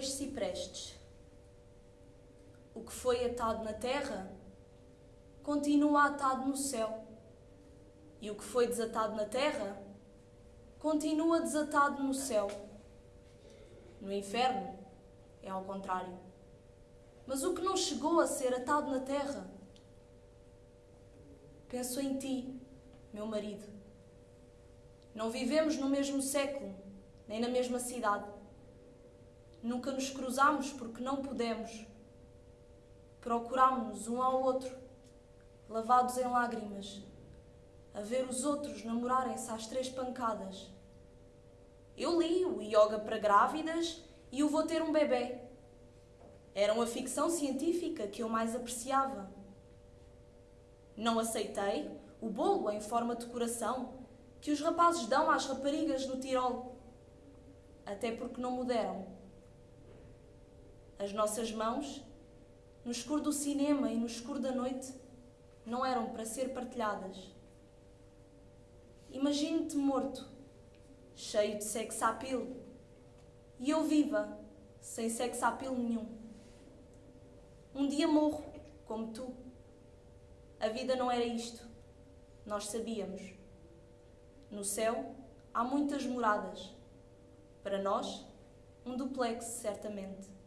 dois ciprestes. O que foi atado na terra continua atado no céu, e o que foi desatado na terra continua desatado no céu. No inferno é ao contrário. Mas o que não chegou a ser atado na terra, penso em ti, meu marido. Não vivemos no mesmo século, nem na mesma cidade. Nunca nos cruzamos porque não pudemos. Procurámos-nos um ao outro, lavados em lágrimas, a ver os outros namorarem-se às três pancadas. Eu li o Yoga para Grávidas e o Vou Ter um Bebê. Eram a ficção científica que eu mais apreciava. Não aceitei o bolo em forma de coração que os rapazes dão às raparigas no Tirol. Até porque não me deram. As nossas mãos, no escuro do cinema e no escuro da noite, não eram para ser partilhadas. Imagine-te morto, cheio de sex appeal, e eu viva, sem sex appeal nenhum. Um dia morro, como tu. A vida não era isto. Nós sabíamos. No céu há muitas moradas. Para nós, um duplex, certamente.